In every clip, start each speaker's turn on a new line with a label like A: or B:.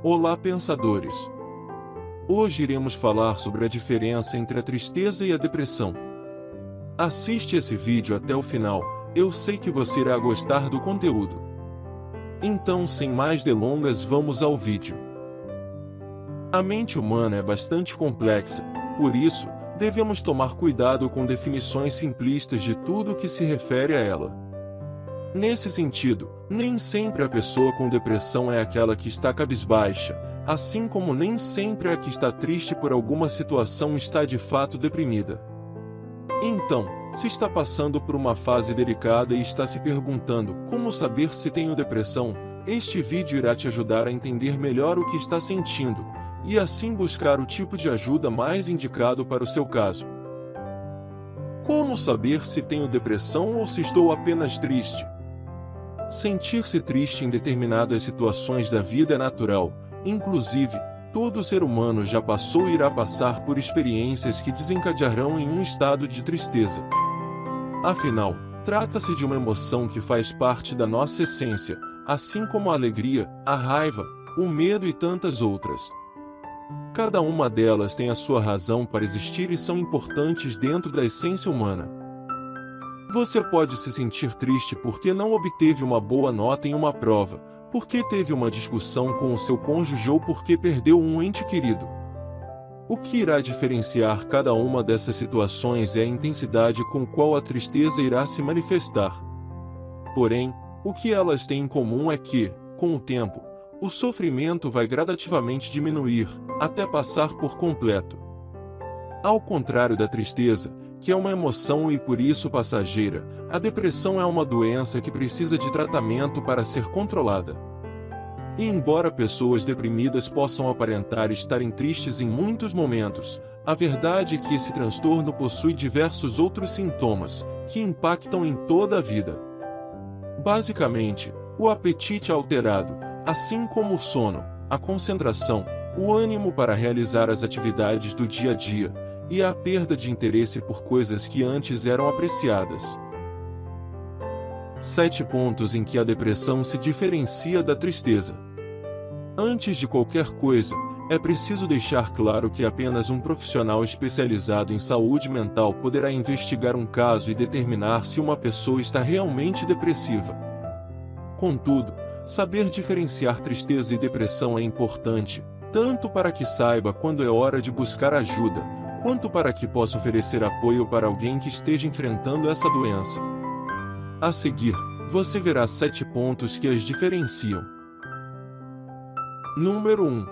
A: Olá pensadores! Hoje iremos falar sobre a diferença entre a tristeza e a depressão. Assiste esse vídeo até o final, eu sei que você irá gostar do conteúdo. Então sem mais delongas vamos ao vídeo. A mente humana é bastante complexa, por isso, devemos tomar cuidado com definições simplistas de tudo que se refere a ela. Nesse sentido, nem sempre a pessoa com depressão é aquela que está cabisbaixa, assim como nem sempre a que está triste por alguma situação está de fato deprimida. Então, se está passando por uma fase delicada e está se perguntando como saber se tenho depressão, este vídeo irá te ajudar a entender melhor o que está sentindo, e assim buscar o tipo de ajuda mais indicado para o seu caso. Como saber se tenho depressão ou se estou apenas triste? Sentir-se triste em determinadas situações da vida é natural, inclusive, todo ser humano já passou e irá passar por experiências que desencadearão em um estado de tristeza. Afinal, trata-se de uma emoção que faz parte da nossa essência, assim como a alegria, a raiva, o medo e tantas outras. Cada uma delas tem a sua razão para existir e são importantes dentro da essência humana. Você pode se sentir triste porque não obteve uma boa nota em uma prova, porque teve uma discussão com o seu cônjuge ou porque perdeu um ente querido. O que irá diferenciar cada uma dessas situações é a intensidade com qual a tristeza irá se manifestar. Porém, o que elas têm em comum é que, com o tempo, o sofrimento vai gradativamente diminuir, até passar por completo. Ao contrário da tristeza, que é uma emoção e por isso passageira, a depressão é uma doença que precisa de tratamento para ser controlada. E embora pessoas deprimidas possam aparentar estarem tristes em muitos momentos, a verdade é que esse transtorno possui diversos outros sintomas, que impactam em toda a vida. Basicamente, o apetite alterado, assim como o sono, a concentração, o ânimo para realizar as atividades do dia a dia, e a perda de interesse por coisas que antes eram apreciadas. Sete pontos em que a depressão se diferencia da tristeza. Antes de qualquer coisa, é preciso deixar claro que apenas um profissional especializado em saúde mental poderá investigar um caso e determinar se uma pessoa está realmente depressiva. Contudo, saber diferenciar tristeza e depressão é importante, tanto para que saiba quando é hora de buscar ajuda, quanto para que possa oferecer apoio para alguém que esteja enfrentando essa doença. A seguir, você verá sete pontos que as diferenciam. Número 1.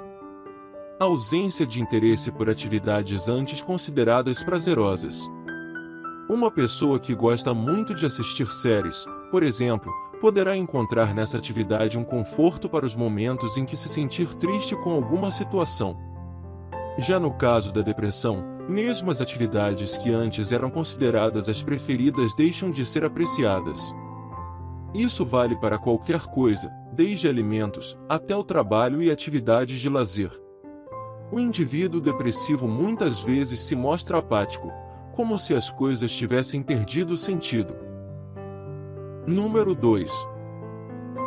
A: Ausência de interesse por atividades antes consideradas prazerosas. Uma pessoa que gosta muito de assistir séries, por exemplo, poderá encontrar nessa atividade um conforto para os momentos em que se sentir triste com alguma situação. Já no caso da depressão, mesmo as atividades que antes eram consideradas as preferidas deixam de ser apreciadas. Isso vale para qualquer coisa, desde alimentos, até o trabalho e atividades de lazer. O indivíduo depressivo muitas vezes se mostra apático, como se as coisas tivessem perdido sentido. Número 2.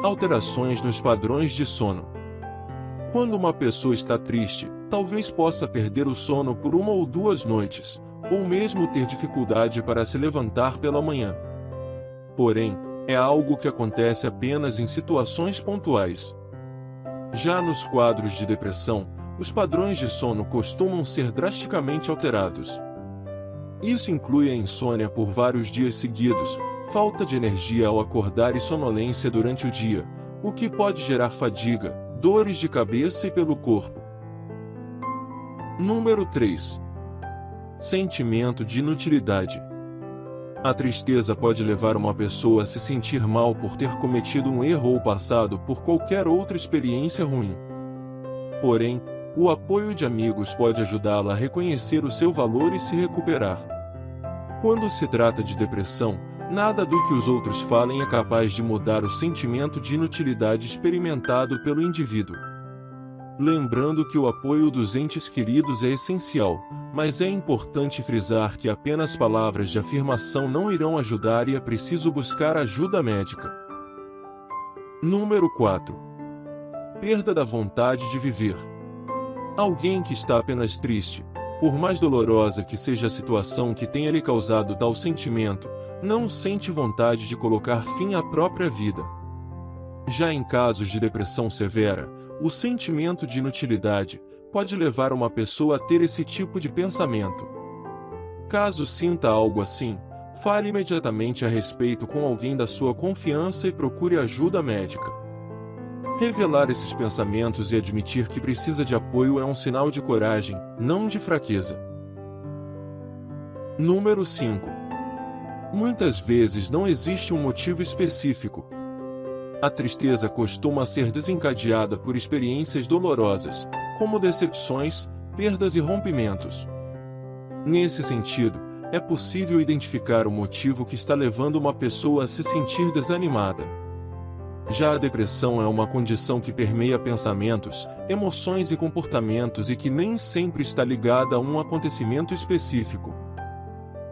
A: Alterações nos padrões de sono. Quando uma pessoa está triste, talvez possa perder o sono por uma ou duas noites, ou mesmo ter dificuldade para se levantar pela manhã. Porém, é algo que acontece apenas em situações pontuais. Já nos quadros de depressão, os padrões de sono costumam ser drasticamente alterados. Isso inclui a insônia por vários dias seguidos, falta de energia ao acordar e sonolência durante o dia, o que pode gerar fadiga, dores de cabeça e pelo corpo. Número 3. Sentimento de inutilidade. A tristeza pode levar uma pessoa a se sentir mal por ter cometido um erro ou passado por qualquer outra experiência ruim. Porém, o apoio de amigos pode ajudá-la a reconhecer o seu valor e se recuperar. Quando se trata de depressão, nada do que os outros falem é capaz de mudar o sentimento de inutilidade experimentado pelo indivíduo lembrando que o apoio dos entes queridos é essencial, mas é importante frisar que apenas palavras de afirmação não irão ajudar e é preciso buscar ajuda médica. Número 4. perda da vontade de viver. Alguém que está apenas triste, por mais dolorosa que seja a situação que tenha lhe causado tal sentimento, não sente vontade de colocar fim à própria vida. Já em casos de depressão severa, o sentimento de inutilidade pode levar uma pessoa a ter esse tipo de pensamento. Caso sinta algo assim, fale imediatamente a respeito com alguém da sua confiança e procure ajuda médica. Revelar esses pensamentos e admitir que precisa de apoio é um sinal de coragem, não de fraqueza. Número 5. Muitas vezes não existe um motivo específico. A tristeza costuma ser desencadeada por experiências dolorosas, como decepções, perdas e rompimentos. Nesse sentido, é possível identificar o motivo que está levando uma pessoa a se sentir desanimada. Já a depressão é uma condição que permeia pensamentos, emoções e comportamentos e que nem sempre está ligada a um acontecimento específico.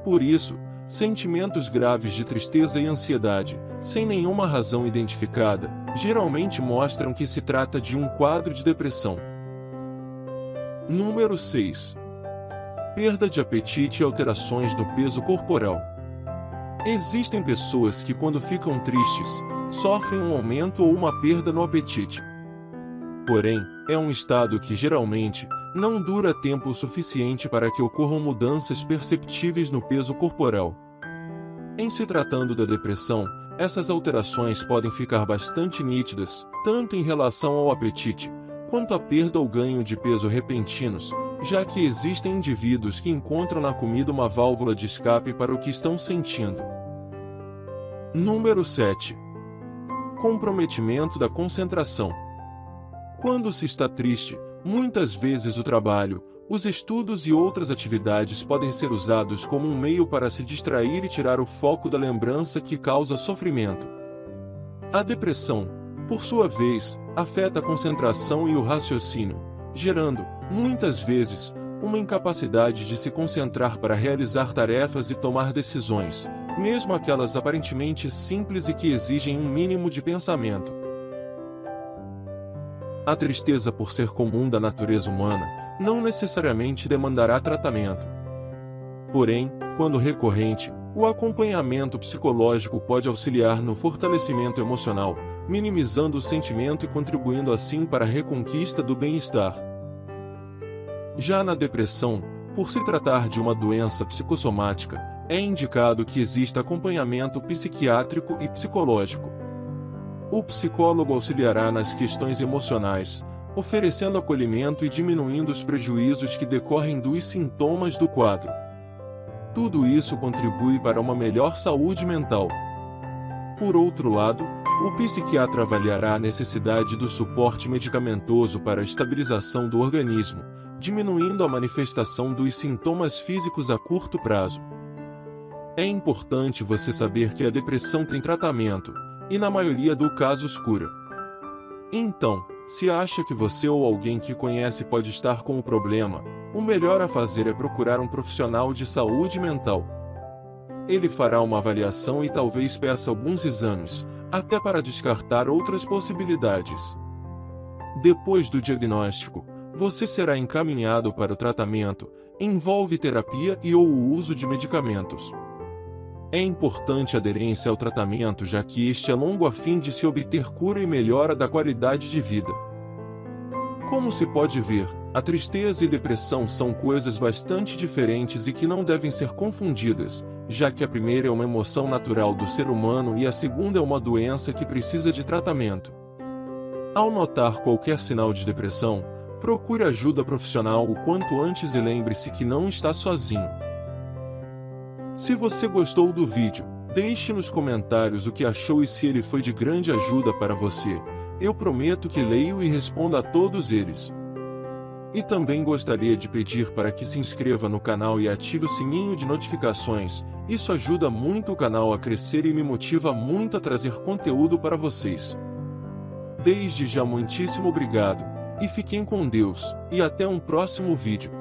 A: Por isso, sentimentos graves de tristeza e ansiedade, sem nenhuma razão identificada, geralmente mostram que se trata de um quadro de depressão. Número 6. Perda de apetite e alterações no peso corporal. Existem pessoas que, quando ficam tristes, sofrem um aumento ou uma perda no apetite. Porém, é um estado que geralmente não dura tempo suficiente para que ocorram mudanças perceptíveis no peso corporal. Em se tratando da depressão, essas alterações podem ficar bastante nítidas, tanto em relação ao apetite, quanto à perda ou ganho de peso repentinos, já que existem indivíduos que encontram na comida uma válvula de escape para o que estão sentindo. Número 7 comprometimento da concentração. Quando se está triste, muitas vezes o trabalho, os estudos e outras atividades podem ser usados como um meio para se distrair e tirar o foco da lembrança que causa sofrimento. A depressão, por sua vez, afeta a concentração e o raciocínio, gerando, muitas vezes, uma incapacidade de se concentrar para realizar tarefas e tomar decisões, mesmo aquelas aparentemente simples e que exigem um mínimo de pensamento. A tristeza por ser comum da natureza humana, não necessariamente demandará tratamento. Porém, quando recorrente, o acompanhamento psicológico pode auxiliar no fortalecimento emocional, minimizando o sentimento e contribuindo assim para a reconquista do bem-estar. Já na depressão, por se tratar de uma doença psicossomática, é indicado que exista acompanhamento psiquiátrico e psicológico. O psicólogo auxiliará nas questões emocionais, oferecendo acolhimento e diminuindo os prejuízos que decorrem dos sintomas do quadro. Tudo isso contribui para uma melhor saúde mental. Por outro lado, o psiquiatra avaliará a necessidade do suporte medicamentoso para a estabilização do organismo, diminuindo a manifestação dos sintomas físicos a curto prazo. É importante você saber que a depressão tem tratamento, e na maioria dos casos cura. Então, se acha que você ou alguém que conhece pode estar com o problema, o melhor a fazer é procurar um profissional de saúde mental. Ele fará uma avaliação e talvez peça alguns exames, até para descartar outras possibilidades. Depois do diagnóstico, você será encaminhado para o tratamento, envolve terapia e ou o uso de medicamentos. É importante a aderência ao tratamento já que este é longo a fim de se obter cura e melhora da qualidade de vida. Como se pode ver, a tristeza e depressão são coisas bastante diferentes e que não devem ser confundidas, já que a primeira é uma emoção natural do ser humano e a segunda é uma doença que precisa de tratamento. Ao notar qualquer sinal de depressão, procure ajuda profissional o quanto antes e lembre-se que não está sozinho. Se você gostou do vídeo, deixe nos comentários o que achou e se ele foi de grande ajuda para você. Eu prometo que leio e respondo a todos eles. E também gostaria de pedir para que se inscreva no canal e ative o sininho de notificações, isso ajuda muito o canal a crescer e me motiva muito a trazer conteúdo para vocês. Desde já muitíssimo obrigado, e fiquem com Deus, e até um próximo vídeo.